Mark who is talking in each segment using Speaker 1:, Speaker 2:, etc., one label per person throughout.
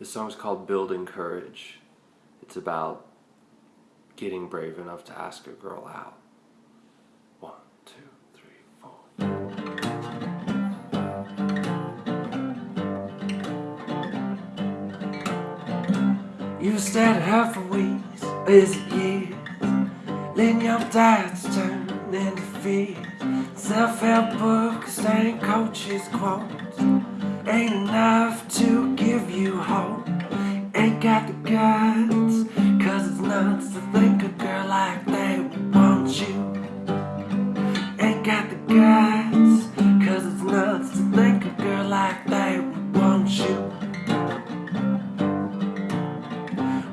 Speaker 1: This song's called Building Courage. It's about getting brave enough to ask a girl out. One, two, three, four.
Speaker 2: You stared at her for weeks, is it years? Letting your doubts turn into fears. Self-help books and coaches quotes ain't enough to guts, cause it's nuts to think a girl like that would want you. Ain't got the guts, cause it's nuts to think a girl like that would want you.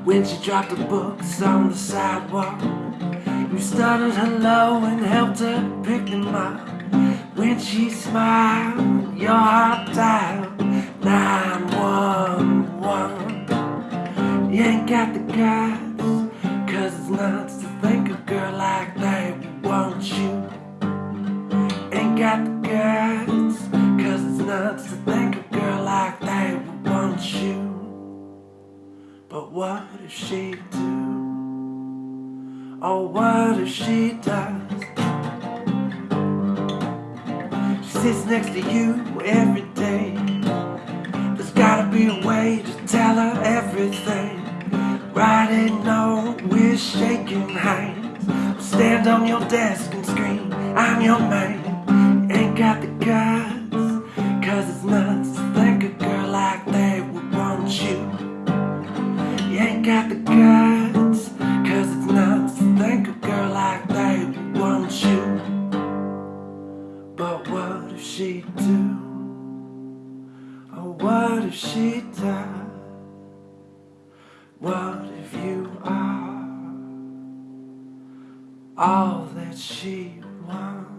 Speaker 2: When she dropped the books on the sidewalk, you stuttered hello and helped her pick them up. When she smiled, your heart dialed 911. You ain't got the guts, cause it's nuts to think a girl like that would want you. Ain't got the guts, cause it's nuts to think a girl like that would want you. But what if she do? Oh, what if she does? She sits next to you every day. There's gotta be a way to tell her everything. Writing we're shaking hands. Stand on your desk and scream, I'm your man. Ain't got the guts, cause it's nuts to think a girl like that would want you. You ain't got the guts, cause it's nuts to think a girl like that would want you. But what if she do? Or what if she does? What all that she wants?